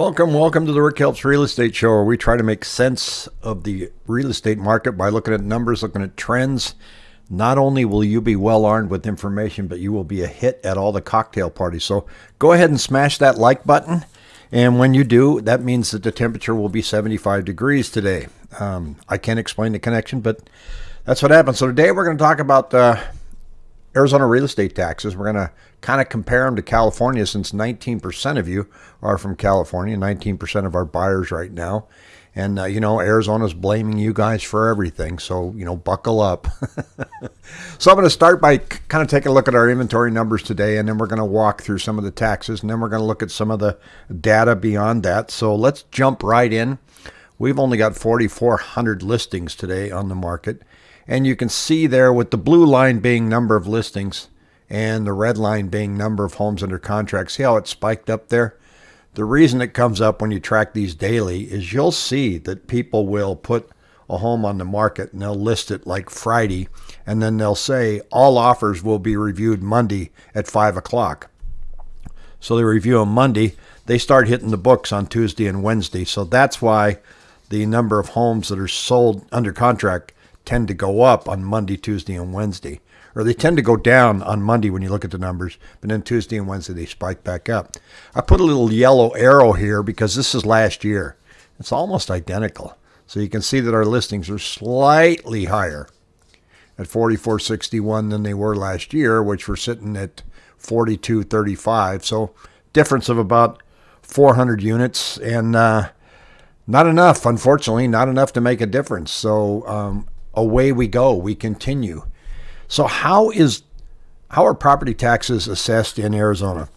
Welcome, welcome to the Rick Helps Real Estate Show, where we try to make sense of the real estate market by looking at numbers, looking at trends. Not only will you be well armed with information, but you will be a hit at all the cocktail parties. So go ahead and smash that like button. And when you do, that means that the temperature will be 75 degrees today. Um, I can't explain the connection, but that's what happens. So today we're going to talk about uh, Arizona real estate taxes. We're going to kind of compare them to California since 19% of you are from California, 19% of our buyers right now. And, uh, you know, Arizona's blaming you guys for everything. So, you know, buckle up. so I'm going to start by kind of taking a look at our inventory numbers today, and then we're going to walk through some of the taxes, and then we're going to look at some of the data beyond that. So let's jump right in. We've only got 4,400 listings today on the market. And you can see there with the blue line being number of listings and the red line being number of homes under contract. See how it spiked up there? The reason it comes up when you track these daily is you'll see that people will put a home on the market and they'll list it like Friday and then they'll say all offers will be reviewed Monday at 5 o'clock. So they review them Monday. They start hitting the books on Tuesday and Wednesday. So that's why the number of homes that are sold under contract tend to go up on Monday, Tuesday, and Wednesday. Or they tend to go down on Monday when you look at the numbers, but then Tuesday and Wednesday they spike back up. I put a little yellow arrow here because this is last year. It's almost identical. So you can see that our listings are slightly higher at 4461 than they were last year, which were sitting at 4235. So difference of about 400 units and uh, not enough, unfortunately, not enough to make a difference. So um, away we go. We continue. So how is how are property taxes assessed in Arizona?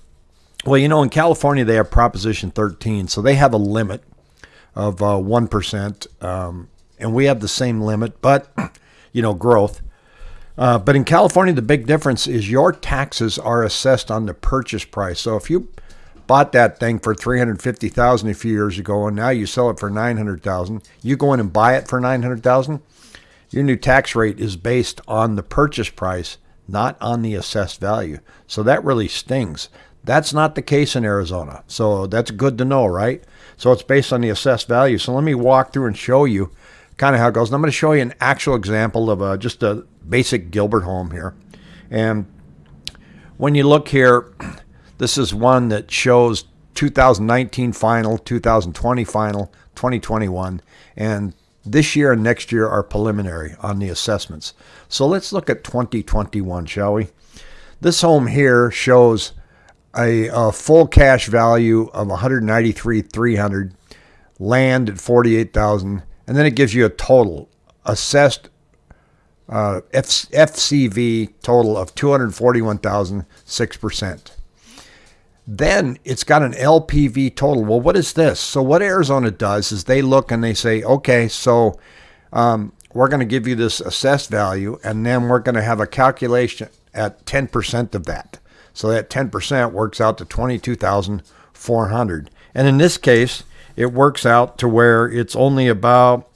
Well, you know, in California they have Proposition 13, so they have a limit of uh, one um, and we have the same limit, but you know, growth. Uh, but in California, the big difference is your taxes are assessed on the purchase price. So if you bought that thing for 350,000 a few years ago and now you sell it for 900,000, you go in and buy it for 900,000, your new tax rate is based on the purchase price, not on the assessed value. So that really stings. That's not the case in Arizona. So that's good to know, right? So it's based on the assessed value. So let me walk through and show you kind of how it goes. And I'm going to show you an actual example of a, just a basic Gilbert home here. And when you look here, this is one that shows 2019 final, 2020 final, 2021, and this year and next year are preliminary on the assessments. So let's look at 2021, shall we? This home here shows a, a full cash value of 193,300, land at 48,000, and then it gives you a total assessed uh, F- FCV total of 241,000, 6%. Then it's got an LPV total. Well, what is this? So what Arizona does is they look and they say, okay, so um, we're going to give you this assessed value, and then we're going to have a calculation at 10% of that. So that 10% works out to 22,400. And in this case, it works out to where it's only about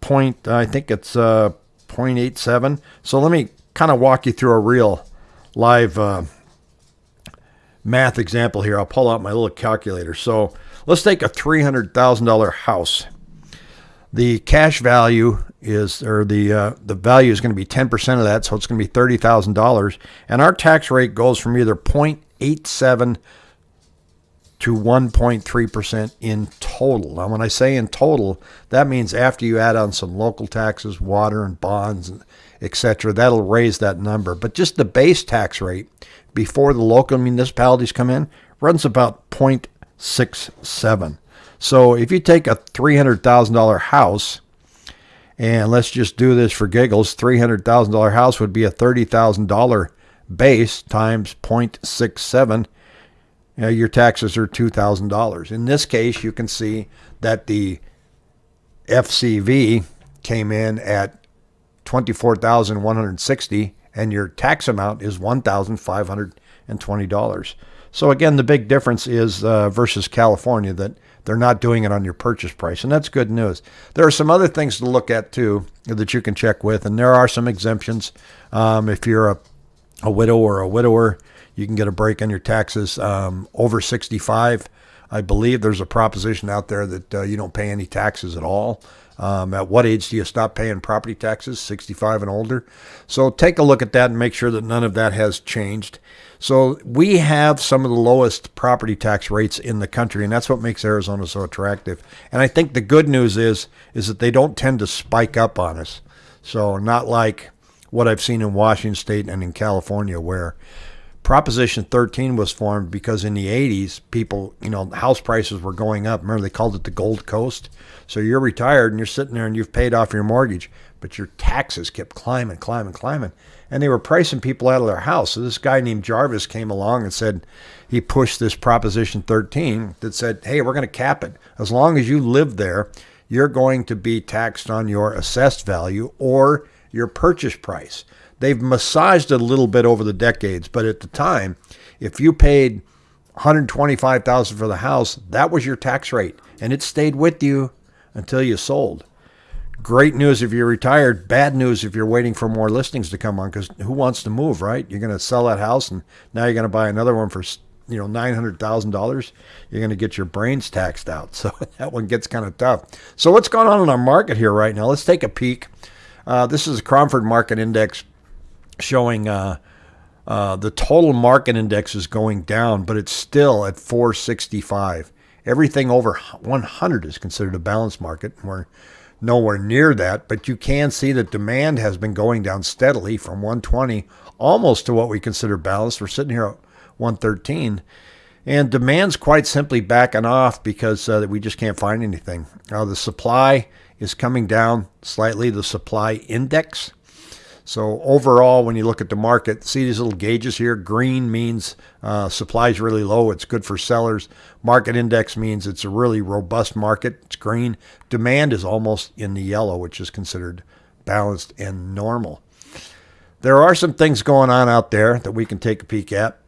point, I think it's uh, 0.87. So let me kind of walk you through a real live uh, math example here. I'll pull out my little calculator. So let's take a $300,000 house. The cash value is, or the uh, the value is going to be 10% of that, so it's going to be $30,000. And our tax rate goes from either 0.87 to 1.3% in total. Now, when I say in total, that means after you add on some local taxes, water and bonds, etc., that'll raise that number. But just the base tax rate before the local municipalities come in runs about 0.67. So if you take a $300,000 house, and let's just do this for giggles, $300,000 house would be a $30,000 base times 0.67. You know, your taxes are $2,000. In this case, you can see that the FCV came in at 24,160 and your tax amount is $1,520. So again, the big difference is uh, versus California that they're not doing it on your purchase price, and that's good news. There are some other things to look at too that you can check with, and there are some exemptions. Um, if you're a, a widow or a widower, you can get a break on your taxes um, over 65. I believe there's a proposition out there that uh, you don't pay any taxes at all. Um, at what age do you stop paying property taxes? 65 and older. So take a look at that and make sure that none of that has changed. So we have some of the lowest property tax rates in the country, and that's what makes Arizona so attractive. And I think the good news is is that they don't tend to spike up on us. So not like what I've seen in Washington State and in California, where Proposition 13 was formed because in the 80s, people, you know, house prices were going up. Remember, they called it the Gold Coast. So you're retired and you're sitting there and you've paid off your mortgage, but your taxes kept climbing, climbing, climbing and they were pricing people out of their house. So this guy named Jarvis came along and said he pushed this Proposition 13 that said, hey, we're going to cap it. As long as you live there, you're going to be taxed on your assessed value or your purchase price. They've massaged it a little bit over the decades, but at the time, if you paid 125,000 for the house, that was your tax rate and it stayed with you until you sold. Great news if you're retired. Bad news if you're waiting for more listings to come on. Because who wants to move, right? You're going to sell that house, and now you're going to buy another one for you know nine hundred thousand dollars. You're going to get your brains taxed out. So that one gets kind of tough. So what's going on in our market here right now? Let's take a peek. Uh, this is a Cromford Market Index showing. Uh, uh, the total market index is going down, but it's still at 465. Everything over 100 is considered a balanced market. We're nowhere near that, but you can see that demand has been going down steadily from 120 almost to what we consider balanced. We're sitting here at 113. And demand's quite simply backing off because uh, we just can't find anything. Uh, the supply is coming down slightly, the supply index. So overall, when you look at the market, see these little gauges here. Green means uh, supply is really low. It's good for sellers. Market index means it's a really robust market. It's green. Demand is almost in the yellow, which is considered balanced and normal. There are some things going on out there that we can take a peek at.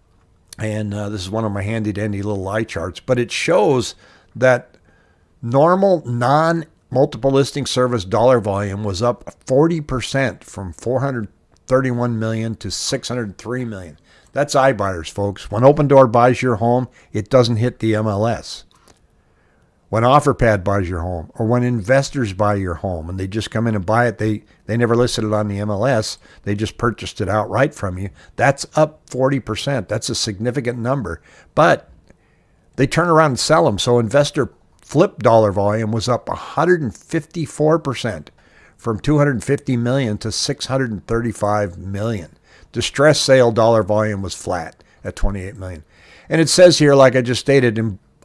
And uh, this is one of my handy dandy little eye charts, but it shows that normal non multiple listing service dollar volume was up 40% from 431 million to 603 million. That's iBuyers, folks. When Opendoor buys your home, it doesn't hit the MLS. When OfferPad buys your home, or when investors buy your home and they just come in and buy it, they, they never listed it on the MLS. They just purchased it outright from you. That's up 40%. That's a significant number. But they turn around and sell them. So investor Flip dollar volume was up 154% from 250 million to 635 million. Distress sale dollar volume was flat at 28 million. And it says here, like I just stated,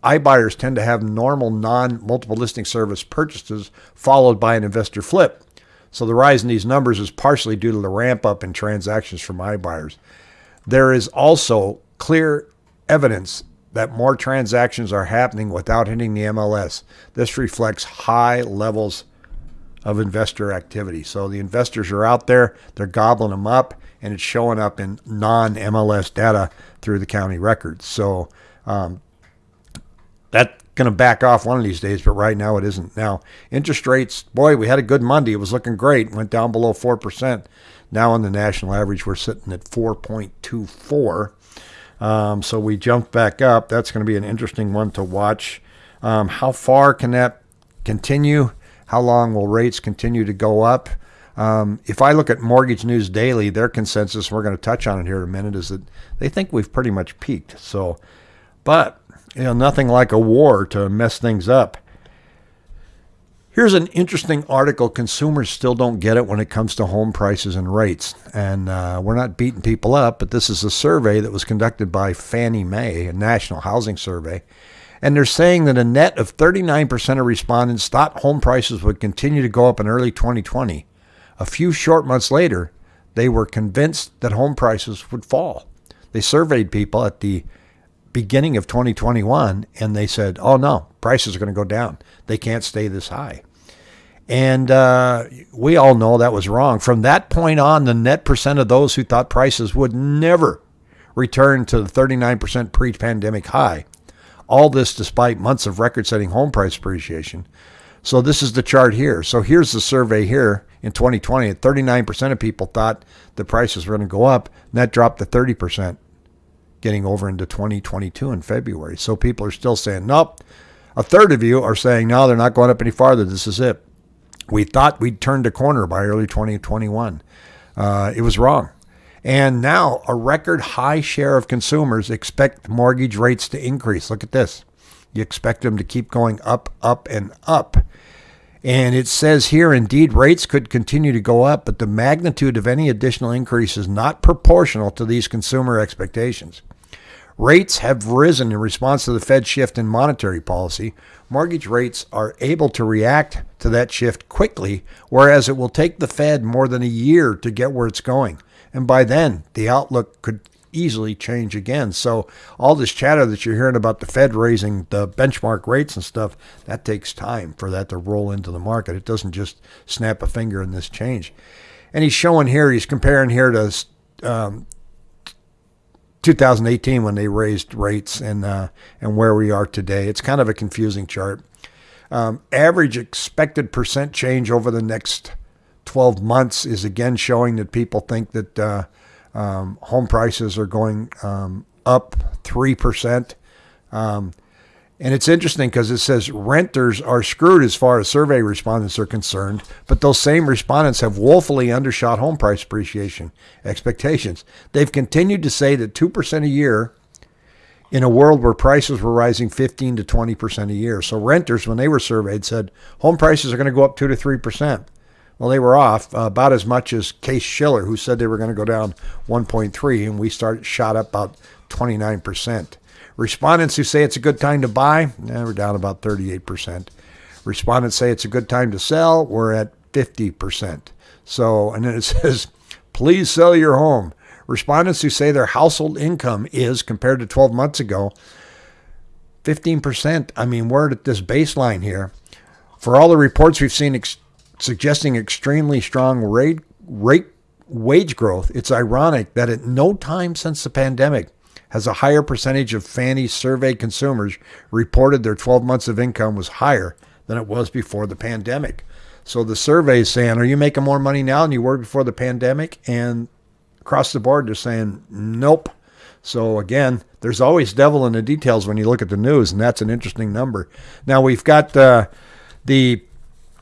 iBuyers tend to have normal non-multiple listing service purchases followed by an investor flip. So the rise in these numbers is partially due to the ramp up in transactions from iBuyers. There is also clear evidence that more transactions are happening without hitting the MLS. This reflects high levels of investor activity. So the investors are out there, they're gobbling them up, and it's showing up in non MLS data through the county records. So um, that's going to back off one of these days, but right now it isn't. Now, interest rates, boy, we had a good Monday. It was looking great, went down below 4%. Now on the national average, we're sitting at 4.24. Um, so we jumped back up. That's going to be an interesting one to watch. Um, how far can that continue? How long will rates continue to go up? Um, if I look at Mortgage News Daily, their consensus, we're going to touch on it here in a minute, is that they think we've pretty much peaked. So, but you know, nothing like a war to mess things up. Here's an interesting article. Consumers still don't get it when it comes to home prices and rates. And uh, we're not beating people up, but this is a survey that was conducted by Fannie Mae, a national housing survey. And they're saying that a net of 39% of respondents thought home prices would continue to go up in early 2020. A few short months later, they were convinced that home prices would fall. They surveyed people at the beginning of 2021 and they said, oh no, prices are going to go down. They can't stay this high. And uh, we all know that was wrong. From that point on, the net percent of those who thought prices would never return to the 39% pre pandemic high. All this despite months of record setting home price appreciation. So, this is the chart here. So, here's the survey here in 2020. 39% of people thought the prices were going to go up, and that dropped to 30% getting over into 2022 in February. So people are still saying, nope. A third of you are saying, no, they're not going up any farther. This is it. We thought we'd turned a corner by early 2021. Uh, it was wrong. And now a record high share of consumers expect mortgage rates to increase. Look at this. You expect them to keep going up, up, and up. And it says here, indeed, rates could continue to go up, but the magnitude of any additional increase is not proportional to these consumer expectations. Rates have risen in response to the Fed shift in monetary policy. Mortgage rates are able to react to that shift quickly, whereas it will take the Fed more than a year to get where it's going. And by then, the outlook could easily change again. So all this chatter that you're hearing about the Fed raising the benchmark rates and stuff, that takes time for that to roll into the market. It doesn't just snap a finger and this change. And he's showing here, he's comparing here to um, 2018 when they raised rates and uh, and where we are today. It's kind of a confusing chart. Um, average expected percent change over the next 12 months is again showing that people think that uh, um, home prices are going um, up 3%. And it's interesting because it says renters are screwed as far as survey respondents are concerned, but those same respondents have woefully undershot home price appreciation expectations. They've continued to say that 2% a year in a world where prices were rising 15 to 20% a year. So renters, when they were surveyed, said home prices are going to go up 2 to 3%. Well, they were off uh, about as much as Case Shiller, who said they were going to go down 1.3, and we started shot up about 29%. Respondents who say it's a good time to buy, eh, we're down about 38%. Respondents say it's a good time to sell, we're at 50%. So, and then it says, please sell your home. Respondents who say their household income is, compared to 12 months ago, 15%. I mean, we're at this baseline here. For all the reports we've seen, ex- suggesting extremely strong rate, rate wage growth. It's ironic that at no time since the pandemic has a higher percentage of Fannie surveyed consumers reported their 12 months of income was higher than it was before the pandemic. So the survey is saying, are you making more money now than you were before the pandemic? And across the board, they're saying, nope. So again, there's always devil in the details when you look at the news, and that's an interesting number. Now we've got uh, the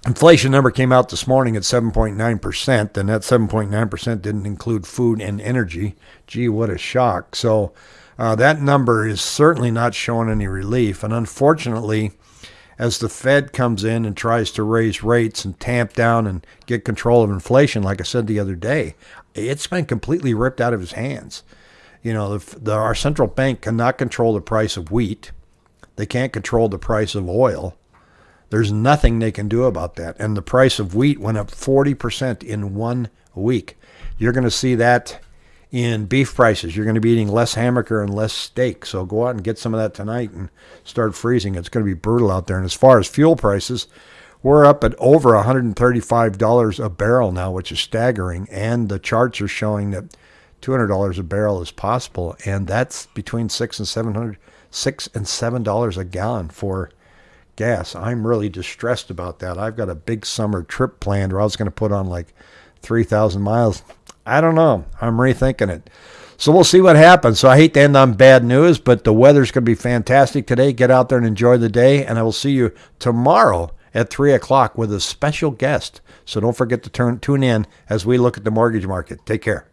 Inflation number came out this morning at 7.9%, and that 7.9% didn't include food and energy. Gee, what a shock. So uh, that number is certainly not showing any relief. And unfortunately, as the Fed comes in and tries to raise rates and tamp down and get control of inflation, like I said the other day, it's been completely ripped out of his hands. You know, the, the, our central bank cannot control the price of wheat. They can't control the price of oil. There's nothing they can do about that. And the price of wheat went up 40% in one week. You're going to see that in beef prices. You're going to be eating less hamburger and less steak. So go out and get some of that tonight and start freezing. It's going to be brutal out there. And as far as fuel prices, we're up at over $135 a barrel now, which is staggering. And the charts are showing that $200 a barrel is possible. And that's between six and 700, six and seven dollars a gallon for gas. I'm really distressed about that. I've got a big summer trip planned where I was going to put on like 3,000 miles. I don't know. I'm rethinking it. So we'll see what happens. So I hate to end on bad news, but the weather's going to be fantastic today. Get out there and enjoy the day. And I will see you tomorrow at 3 o'clock with a special guest. So don't forget to turn, tune in as we look at the mortgage market. Take care.